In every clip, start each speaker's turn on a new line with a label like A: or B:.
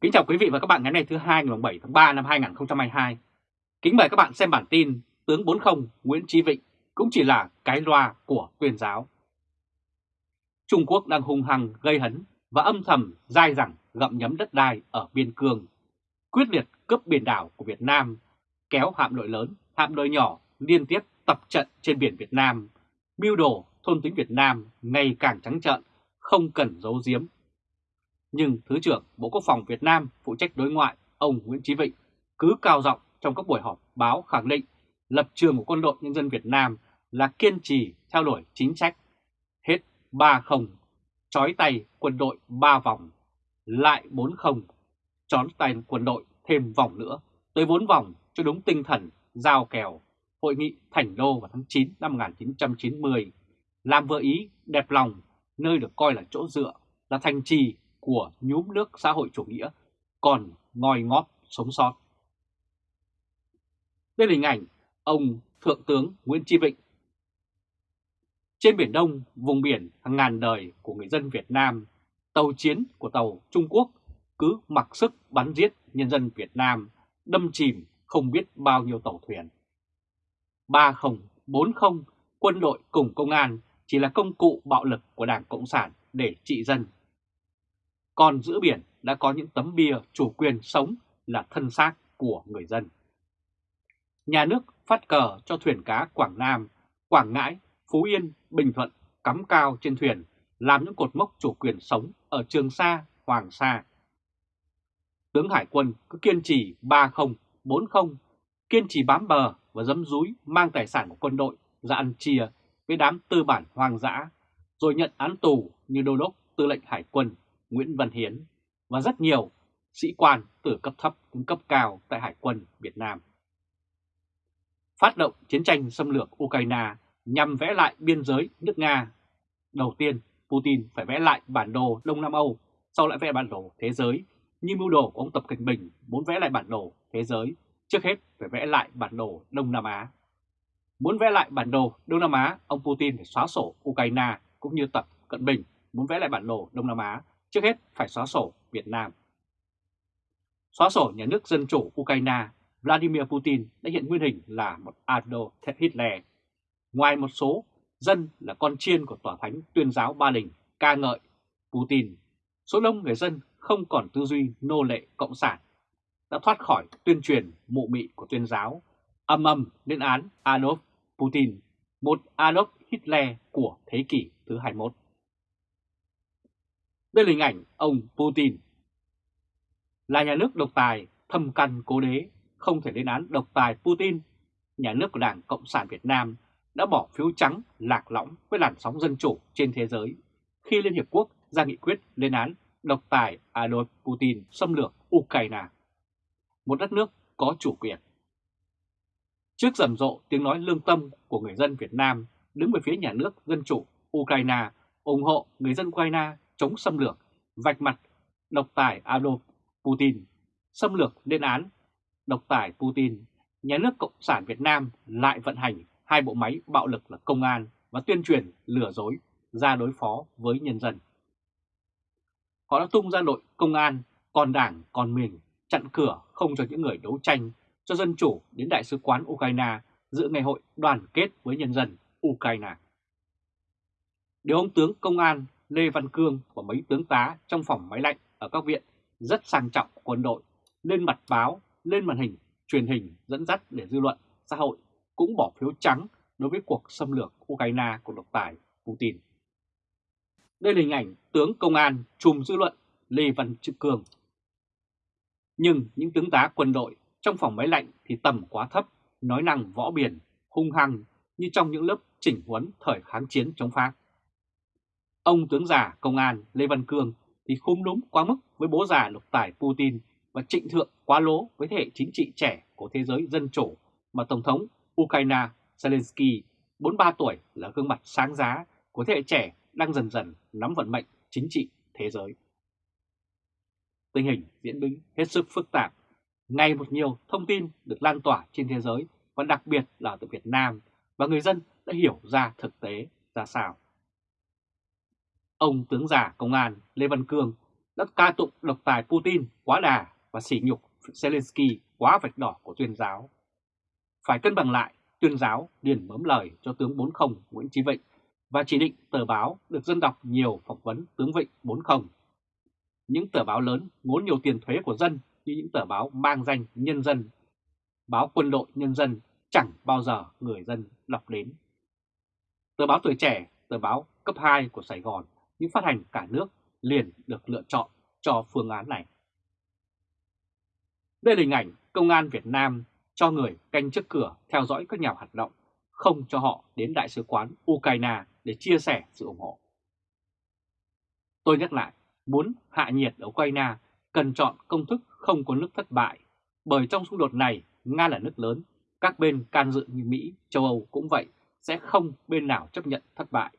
A: Kính chào quý vị và các bạn ngày hôm nay thứ hai ngày 7 tháng 3 năm 2022. Kính mời các bạn xem bản tin tướng 40 Nguyễn Chí Vịnh cũng chỉ là cái loa của tuyên giáo. Trung Quốc đang hung hăng gây hấn và âm thầm dai dẳng gặm nhấm đất đai ở biên cương, quyết liệt cướp biển đảo của Việt Nam, kéo hạm đội lớn, hạm đội nhỏ liên tiếp tập trận trên biển Việt Nam, mưu đồ thôn tính Việt Nam ngày càng trắng trợn, không cần giấu giếm nhưng Thứ trưởng Bộ Quốc phòng Việt Nam phụ trách đối ngoại ông Nguyễn Chí Vịnh cứ cao giọng trong các buổi họp báo khẳng định lập trường của quân đội nhân dân Việt Nam là kiên trì theo đuổi chính sách. Hết 3-0, chói tay quân đội 3 vòng, lại 4-0, chói tay quân đội thêm vòng nữa, tới 4 vòng cho đúng tinh thần giao kèo. Hội nghị Thành Đô vào tháng 9 năm 1990, làm vừa ý đẹp lòng, nơi được coi là chỗ dựa, là thành trì của nhúm nước xã hội chủ nghĩa còn ngòi ngóp sống sót. Đây là hình ảnh ông Thượng tướng Nguyễn Chi Vịnh. Trên Biển Đông, vùng biển hàng ngàn đời của người dân Việt Nam, tàu chiến của tàu Trung Quốc cứ mặc sức bắn giết nhân dân Việt Nam, đâm chìm không biết bao nhiêu tàu thuyền. 30, 40, quân đội cùng công an chỉ là công cụ bạo lực của Đảng Cộng sản để trị dân còn giữa biển đã có những tấm bia chủ quyền sống là thân xác của người dân. Nhà nước phát cờ cho thuyền cá Quảng Nam, Quảng Ngãi, Phú Yên, Bình Thuận cắm cao trên thuyền làm những cột mốc chủ quyền sống ở Trường Sa, Hoàng Sa. Tướng Hải quân cứ kiên trì 30, 40, kiên trì bám bờ và dấm dúi mang tài sản của quân đội ra ăn chia với đám tư bản hoang dã, rồi nhận án tù như đô đốc tư lệnh hải quân Nguyễn Văn Hiến và rất nhiều sĩ quan từ cấp thấp đến cấp cao tại Hải quân Việt Nam. Phát động chiến tranh xâm lược Ukraine nhằm vẽ lại biên giới nước Nga. Đầu tiên, Putin phải vẽ lại bản đồ Đông Nam Âu, sau lại vẽ bản đồ thế giới, như mưu đồ của ông Tập cận Bình muốn vẽ lại bản đồ thế giới, trước hết phải vẽ lại bản đồ Đông Nam Á. Muốn vẽ lại bản đồ Đông Nam Á, ông Putin phải xóa sổ Ukraine cũng như Tập Cận Bình muốn vẽ lại bản đồ Đông Nam Á trước hết phải xóa sổ Việt Nam. Xóa sổ nhà nước Dân chủ Ukraine, Vladimir Putin đã hiện nguyên hình là một Adolf Hitler. Ngoài một số dân là con chiên của tòa thánh tuyên giáo Ba Đình ca ngợi Putin, số đông người dân không còn tư duy nô lệ cộng sản, đã thoát khỏi tuyên truyền mụ mị của tuyên giáo, âm âm lên án Adolf Putin, một Adolf Hitler của thế kỷ thứ 21. Đây là hình ảnh ông Putin. Là nhà nước độc tài, thâm căn cố đế, không thể lên án độc tài Putin. Nhà nước của Đảng Cộng sản Việt Nam đã bỏ phiếu trắng lạc lõng với làn sóng dân chủ trên thế giới khi Liên Hiệp Quốc ra nghị quyết lên án độc tài Adolf Putin xâm lược Ukraine, một đất nước có chủ quyền. Trước rầm rộ tiếng nói lương tâm của người dân Việt Nam đứng về phía nhà nước dân chủ Ukraine ủng hộ người dân Ukraine chống xâm lược, vạch mặt độc tài Adolf Putin, xâm lược lên án độc tài Putin, nhà nước Cộng sản Việt Nam lại vận hành hai bộ máy bạo lực là công an và tuyên truyền lừa dối ra đối phó với nhân dân. Họ đã tung ra đội công an, còn đảng, còn mình, chặn cửa không cho những người đấu tranh cho dân chủ đến Đại sứ quán Ukraine dự ngày hội đoàn kết với nhân dân Ukraine. Điều ông tướng công an Lê Văn Cương và mấy tướng tá trong phòng máy lạnh ở các viện rất sang trọng của quân đội lên mặt báo, lên màn hình, truyền hình dẫn dắt để dư luận, xã hội cũng bỏ phiếu trắng đối với cuộc xâm lược Ukraine của độc tài Putin. Đây là hình ảnh tướng công an trùm dư luận Lê Văn Trực Cường. Nhưng những tướng tá quân đội trong phòng máy lạnh thì tầm quá thấp, nói năng võ biển, hung hăng như trong những lớp chỉnh huấn thời kháng chiến chống Pháp. Ông tướng già công an Lê Văn Cương thì khung đúng quá mức với bố già lục tài Putin và trịnh thượng quá lố với thế hệ chính trị trẻ của thế giới dân chủ mà Tổng thống Ukraine Zelensky 43 tuổi là gương mặt sáng giá của thế hệ trẻ đang dần dần nắm vận mệnh chính trị thế giới. Tình hình diễn biến hết sức phức tạp, ngày một nhiều thông tin được lan tỏa trên thế giới và đặc biệt là từ Việt Nam và người dân đã hiểu ra thực tế ra sao. Ông tướng già công an Lê Văn Cương đã ca tụng độc tài Putin quá đà và sỉ nhục Zelensky quá vạch đỏ của tuyên giáo. Phải cân bằng lại, tuyên giáo liền mớm lời cho tướng 40 Nguyễn Chí Vịnh và chỉ định tờ báo được dân đọc nhiều phỏng vấn tướng Vịnh 40. Những tờ báo lớn ngốn nhiều tiền thuế của dân như những tờ báo mang danh nhân dân, báo quân đội nhân dân chẳng bao giờ người dân đọc đến. Tờ báo tuổi trẻ, tờ báo cấp 2 của Sài Gòn những phát hành cả nước liền được lựa chọn cho phương án này. Đây là hình ảnh công an Việt Nam cho người canh trước cửa theo dõi các nhà hoạt động, không cho họ đến Đại sứ quán Ukraine để chia sẻ sự ủng hộ. Tôi nhắc lại, muốn hạ nhiệt ở Ukraine cần chọn công thức không có nước thất bại, bởi trong xung đột này Nga là nước lớn, các bên can dự như Mỹ, châu Âu cũng vậy, sẽ không bên nào chấp nhận thất bại.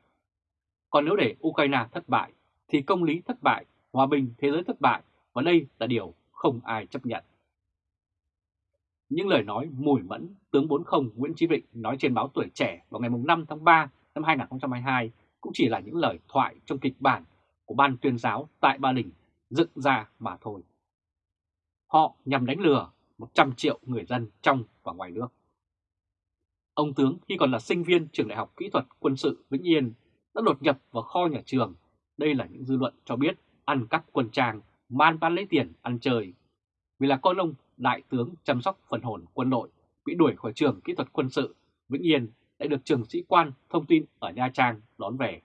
A: Còn nếu để Ukraine thất bại, thì công lý thất bại, hòa bình thế giới thất bại, và đây là điều không ai chấp nhận. Những lời nói mùi mẫn tướng 40 Nguyễn Chí Vịnh nói trên báo Tuổi Trẻ vào ngày 5 tháng 3 năm 2022 cũng chỉ là những lời thoại trong kịch bản của ban tuyên giáo tại Ba Đình dựng ra mà thôi. Họ nhằm đánh lừa 100 triệu người dân trong và ngoài nước. Ông tướng khi còn là sinh viên trường Đại học Kỹ thuật Quân sự Vĩnh Yên đã đột nhập vào kho nhà trường. Đây là những dư luận cho biết ăn cắp quân trang, man bán lấy tiền ăn chơi. Vì là con ông đại tướng chăm sóc phần hồn quân đội bị đuổi khỏi trường kỹ thuật quân sự Vĩnh Yên đã được trường sĩ quan thông tin ở Nha Trang đón về.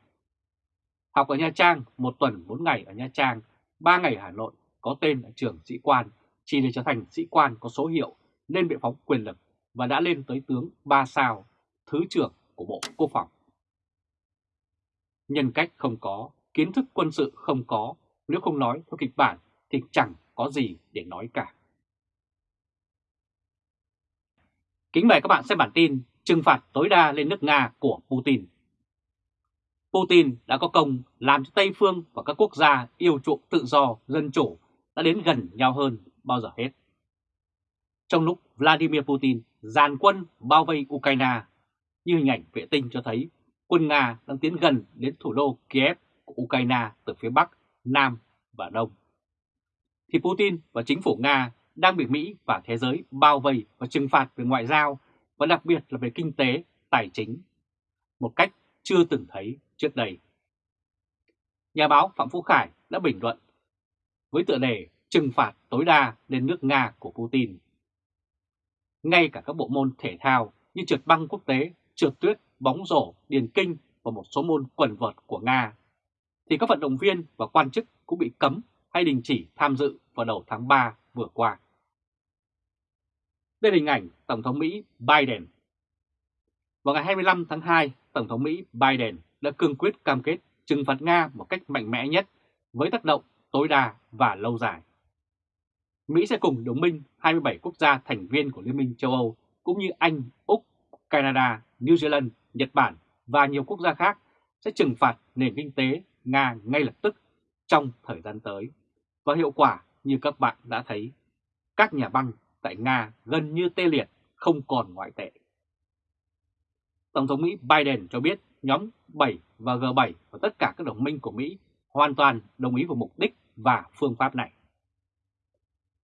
A: Học ở Nha Trang một tuần 4 ngày ở Nha Trang, 3 ngày ở Hà Nội có tên ở trường sĩ quan chỉ để trở thành sĩ quan có số hiệu nên bị phóng quyền lực và đã lên tới tướng 3 sao, Thứ trưởng của Bộ Quốc phòng. Nhân cách không có, kiến thức quân sự không có, nếu không nói theo kịch bản thì chẳng có gì để nói cả. Kính mời các bạn xem bản tin trừng phạt tối đa lên nước Nga của Putin. Putin đã có công làm cho Tây Phương và các quốc gia yêu chuộng tự do, dân chủ đã đến gần nhau hơn bao giờ hết. Trong lúc Vladimir Putin dàn quân bao vây Ukraine, như hình ảnh vệ tinh cho thấy quân Nga đang tiến gần đến thủ đô Kiev của Ukraine từ phía Bắc, Nam và Đông. Thì Putin và chính phủ Nga đang bị Mỹ và thế giới bao vây và trừng phạt về ngoại giao và đặc biệt là về kinh tế, tài chính, một cách chưa từng thấy trước đây. Nhà báo Phạm Phú Khải đã bình luận với tựa đề trừng phạt tối đa lên nước Nga của Putin. Ngay cả các bộ môn thể thao như trượt băng quốc tế, trượt tuyết, bóng rổ, điền kinh và một số môn quần vợt của Nga, thì các vận động viên và quan chức cũng bị cấm hay đình chỉ tham dự vào đầu tháng 3 vừa qua. Đây là hình ảnh Tổng thống Mỹ Biden. Vào ngày 25 tháng 2, Tổng thống Mỹ Biden đã cương quyết cam kết trừng phạt Nga một cách mạnh mẽ nhất với tác động tối đa và lâu dài. Mỹ sẽ cùng đồng minh 27 quốc gia thành viên của Liên minh châu Âu cũng như Anh, Úc, Canada, New Zealand, Nhật Bản và nhiều quốc gia khác sẽ trừng phạt nền kinh tế Nga ngay lập tức trong thời gian tới. Và hiệu quả như các bạn đã thấy, các nhà băng tại Nga gần như tê liệt, không còn ngoại tệ. Tổng thống Mỹ Biden cho biết nhóm 7 và G7 và tất cả các đồng minh của Mỹ hoàn toàn đồng ý vào mục đích và phương pháp này.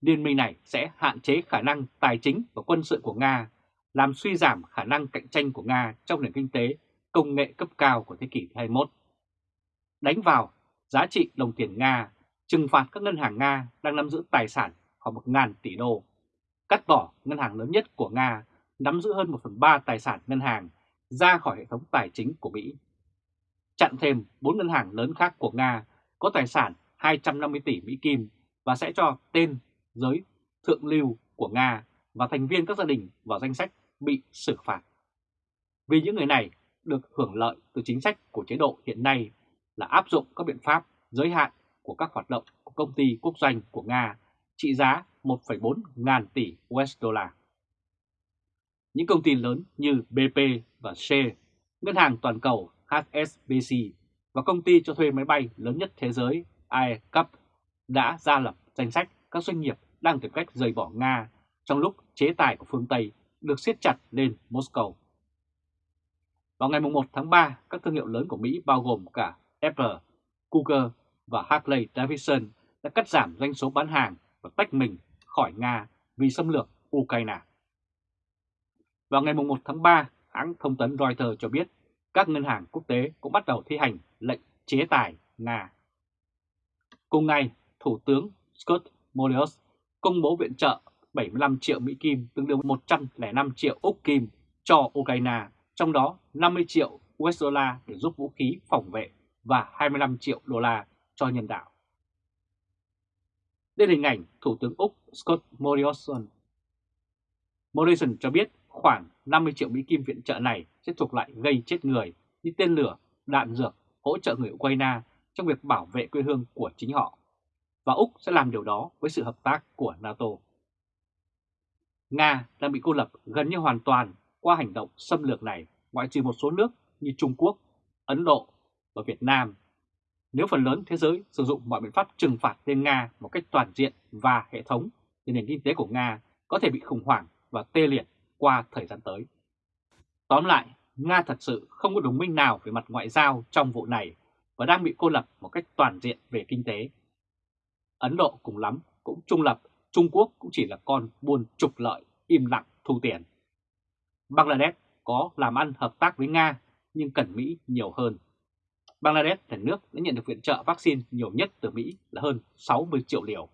A: Liên minh này sẽ hạn chế khả năng tài chính và quân sự của Nga, làm suy giảm khả năng cạnh tranh của Nga trong nền kinh tế, công nghệ cấp cao của thế kỷ 21. Đánh vào giá trị đồng tiền Nga, trừng phạt các ngân hàng Nga đang nắm giữ tài sản khoảng 1.000 tỷ đô, cắt bỏ ngân hàng lớn nhất của Nga nắm giữ hơn 1 phần 3 tài sản ngân hàng ra khỏi hệ thống tài chính của Mỹ. Chặn thêm 4 ngân hàng lớn khác của Nga có tài sản 250 tỷ Mỹ Kim và sẽ cho tên giới thượng lưu của Nga và thành viên các gia đình vào danh sách bị xử phạt. Vì những người này được hưởng lợi từ chính sách của chế độ hiện nay là áp dụng các biện pháp giới hạn của các hoạt động của công ty quốc doanh của Nga trị giá 1,4 ngàn tỷ USD. Những công ty lớn như BP và Shell, ngân hàng toàn cầu HSBC và công ty cho thuê máy bay lớn nhất thế giới AirCup đã ra lập danh sách các doanh nghiệp đang tìm cách rời bỏ Nga trong lúc chế tài của phương Tây được siết chặt lên Moscow. Vào ngày 1 tháng 3, các thương hiệu lớn của Mỹ bao gồm cả Apple, Google và Harley Davidson đã cắt giảm doanh số bán hàng và tách mình khỏi Nga vì xâm lược Ukraine. Vào ngày 1 tháng 3, hãng thông tấn Reuters cho biết các ngân hàng quốc tế cũng bắt đầu thi hành lệnh chế tài Nga. Cùng ngày, Thủ tướng Scott Morrison công bố viện trợ 75 triệu Mỹ Kim tương đương 105 triệu Úc Kim cho Ukraine, trong đó 50 triệu USD để giúp vũ khí phòng vệ và 25 triệu đô la cho nhân đạo. Đây là hình ảnh Thủ tướng Úc Scott Morrison. Morrison cho biết khoảng 50 triệu Mỹ Kim viện trợ này sẽ thuộc lại gây chết người như tên lửa, đạn dược, hỗ trợ người Ukraine trong việc bảo vệ quê hương của chính họ. Và Úc sẽ làm điều đó với sự hợp tác của NATO. Nga đang bị cô lập gần như hoàn toàn qua hành động xâm lược này ngoại trừ một số nước như Trung Quốc, Ấn Độ và Việt Nam. Nếu phần lớn thế giới sử dụng mọi biện pháp trừng phạt lên Nga một cách toàn diện và hệ thống, thì nền kinh tế của Nga có thể bị khủng hoảng và tê liệt qua thời gian tới. Tóm lại, Nga thật sự không có đồng minh nào về mặt ngoại giao trong vụ này và đang bị cô lập một cách toàn diện về kinh tế. Ấn Độ cùng lắm cũng trung lập, Trung Quốc cũng chỉ là con buôn trục lợi, im lặng thu tiền. Bangladesh có làm ăn hợp tác với Nga nhưng cần Mỹ nhiều hơn. Bangladesh là nước đã nhận được viện trợ vaccine nhiều nhất từ Mỹ là hơn 60 triệu liều.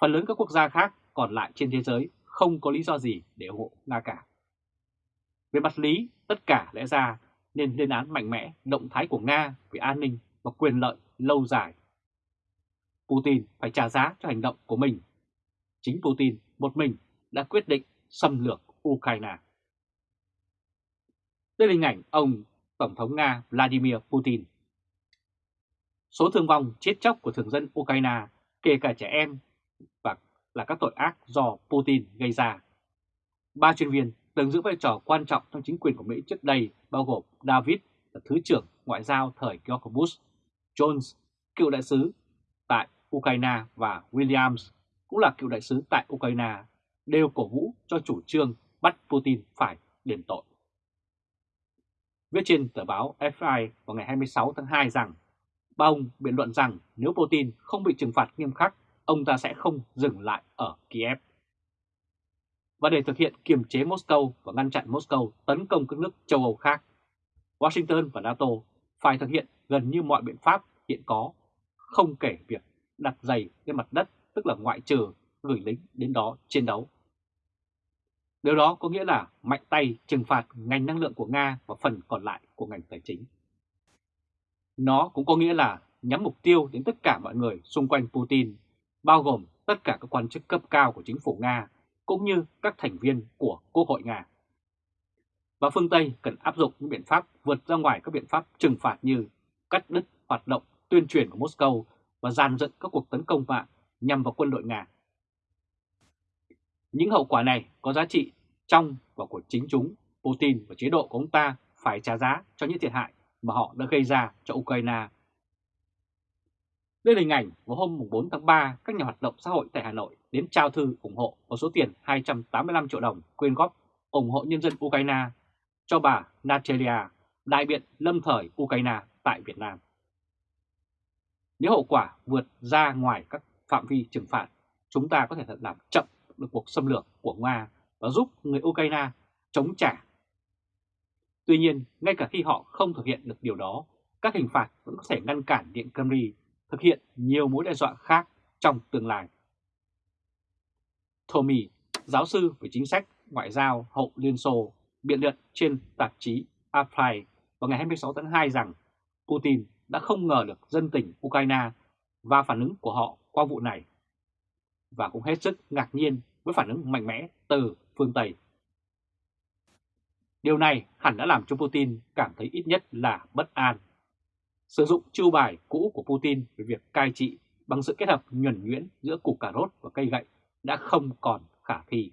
A: Phần lớn các quốc gia khác còn lại trên thế giới không có lý do gì để ủng hộ Nga cả. Về mặt lý, tất cả lẽ ra nên lên án mạnh mẽ động thái của Nga về an ninh và quyền lợi lâu dài. Putin phải trả giá cho hành động của mình. Chính Putin một mình đã quyết định xâm lược Ukraine. Đây là hình ảnh ông Tổng thống Nga Vladimir Putin. Số thương vong chết chóc của thường dân Ukraine, kể cả trẻ em, và là các tội ác do Putin gây ra. Ba chuyên viên từng giữ vai trò quan trọng trong chính quyền của Mỹ trước đây bao gồm David là Thứ trưởng Ngoại giao thời George Bush, Jones, cựu đại sứ Ukraine và Williams cũng là cựu đại sứ tại Ukraine, đều cổ vũ cho chủ trương bắt Putin phải đền tội. Viết trên tờ báo FI vào ngày 26 tháng 2 rằng ba ông biện luận rằng nếu Putin không bị trừng phạt nghiêm khắc, ông ta sẽ không dừng lại ở Kiev. Và để thực hiện kiềm chế Moscow và ngăn chặn Moscow tấn công các nước châu Âu khác, Washington và NATO phải thực hiện gần như mọi biện pháp hiện có, không kể việc đặt giày lên mặt đất, tức là ngoại trừ gửi lính đến đó chiến đấu. Điều đó có nghĩa là mạnh tay trừng phạt ngành năng lượng của Nga và phần còn lại của ngành tài chính. Nó cũng có nghĩa là nhắm mục tiêu đến tất cả mọi người xung quanh Putin, bao gồm tất cả các quan chức cấp cao của chính phủ Nga, cũng như các thành viên của Quốc hội Nga. Và phương Tây cần áp dụng những biện pháp vượt ra ngoài các biện pháp trừng phạt như cắt đứt hoạt động tuyên truyền của Moscow và dàn dựng các cuộc tấn công mạng nhằm vào quân đội Nga. Những hậu quả này có giá trị trong và của chính chúng, Putin và chế độ của ông ta phải trả giá cho những thiệt hại mà họ đã gây ra cho Ukraine. Đây là hình ảnh vào hôm 4 tháng 3, các nhà hoạt động xã hội tại Hà Nội đến trao thư ủng hộ có số tiền 285 triệu đồng quyên góp ủng hộ nhân dân Ukraine cho bà Natalia, đại biện lâm thời Ukraine tại Việt Nam. Nếu hậu quả vượt ra ngoài các phạm vi trừng phạt, chúng ta có thể làm chậm được cuộc xâm lược của Nga và giúp người Ukraine chống trả. Tuy nhiên, ngay cả khi họ không thực hiện được điều đó, các hình phạt vẫn có thể ngăn cản Điện Kremlin thực hiện nhiều mối đe dọa khác trong tương lai. Tommy, giáo sư về chính sách ngoại giao hậu Liên Xô, biện luận trên tạp chí Apply vào ngày 26 tháng 2 rằng Putin đã không ngờ được dân tình Ukraine và phản ứng của họ qua vụ này và cũng hết sức ngạc nhiên với phản ứng mạnh mẽ từ phương Tây. Điều này hẳn đã làm cho Putin cảm thấy ít nhất là bất an. Sử dụng chiêu bài cũ của Putin về việc cai trị bằng sự kết hợp nhuẩn nhuyễn giữa củ cà rốt và cây gậy đã không còn khả thi.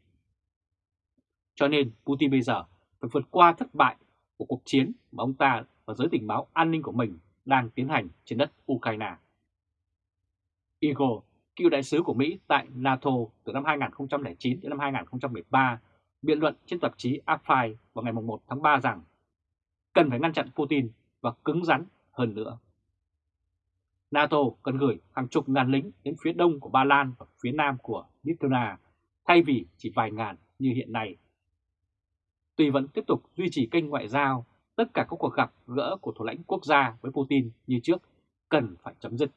A: Cho nên Putin bây giờ phải vượt qua thất bại của cuộc chiến mà ông ta và giới tình báo an ninh của mình đang tiến hành trên đất Ukraine. Igor cựu đại sứ của Mỹ tại NATO từ năm 2009 đến năm 2013, biện luận trên tạp chí Apply vào ngày 1 tháng 3 rằng cần phải ngăn chặn Putin và cứng rắn hơn nữa. NATO cần gửi hàng chục ngàn lính đến phía đông của Ba Lan và phía nam của Lithuania thay vì chỉ vài ngàn như hiện nay. Tuy vẫn tiếp tục duy trì kênh ngoại giao, tất cả các cuộc gặp gỡ của thủ lãnh quốc gia với Putin như trước cần phải chấm dứt.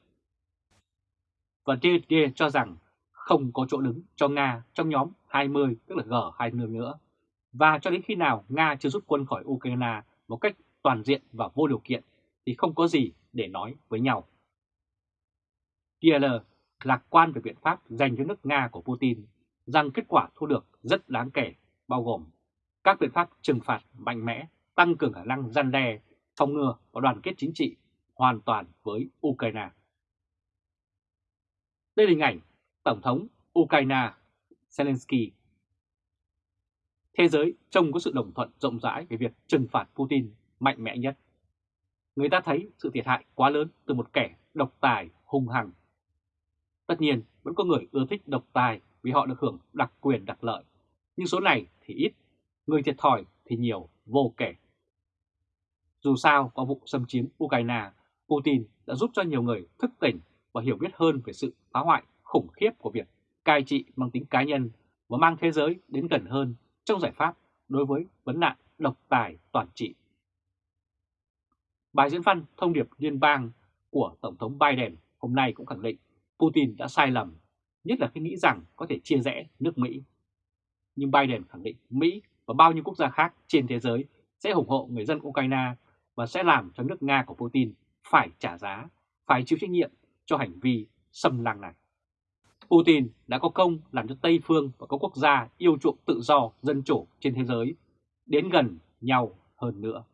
A: Và DD cho rằng không có chỗ đứng cho Nga trong nhóm 20 tức là G20 nữa. Và cho đến khi nào Nga chưa rút quân khỏi Ukraine một cách toàn diện và vô điều kiện thì không có gì để nói với nhau. DL lạc quan về biện pháp dành cho nước Nga của Putin rằng kết quả thu được rất đáng kể, bao gồm các biện pháp trừng phạt mạnh mẽ, tăng cường khả năng gian đe, phòng ngừa và đoàn kết chính trị hoàn toàn với Ukraine. Đây là hình ảnh Tổng thống Ukraine Zelensky. Thế giới trông có sự đồng thuận rộng rãi về việc trừng phạt Putin mạnh mẽ nhất. Người ta thấy sự thiệt hại quá lớn từ một kẻ độc tài hung hăng. Tất nhiên vẫn có người ưa thích độc tài vì họ được hưởng đặc quyền đặc lợi, nhưng số này thì ít, người thiệt thòi thì nhiều vô kể. Dù sao, qua vụ xâm chiếm Ukraine, Putin đã giúp cho nhiều người thức tỉnh và hiểu biết hơn về sự phá hoại khủng khiếp của việc cai trị mang tính cá nhân và mang thế giới đến gần hơn trong giải pháp đối với vấn nạn độc tài toàn trị. Bài diễn văn thông điệp liên bang của Tổng thống Biden hôm nay cũng khẳng định Putin đã sai lầm, nhất là khi nghĩ rằng có thể chia rẽ nước Mỹ. Nhưng Biden khẳng định Mỹ và bao nhiêu quốc gia khác trên thế giới sẽ ủng hộ người dân Ukraine và sẽ làm cho nước Nga của Putin phải trả giá, phải chịu trách nhiệm cho hành vi xâm lăng này. Putin đã có công làm cho Tây Phương và các quốc gia yêu chuộng tự do, dân chủ trên thế giới đến gần nhau hơn nữa.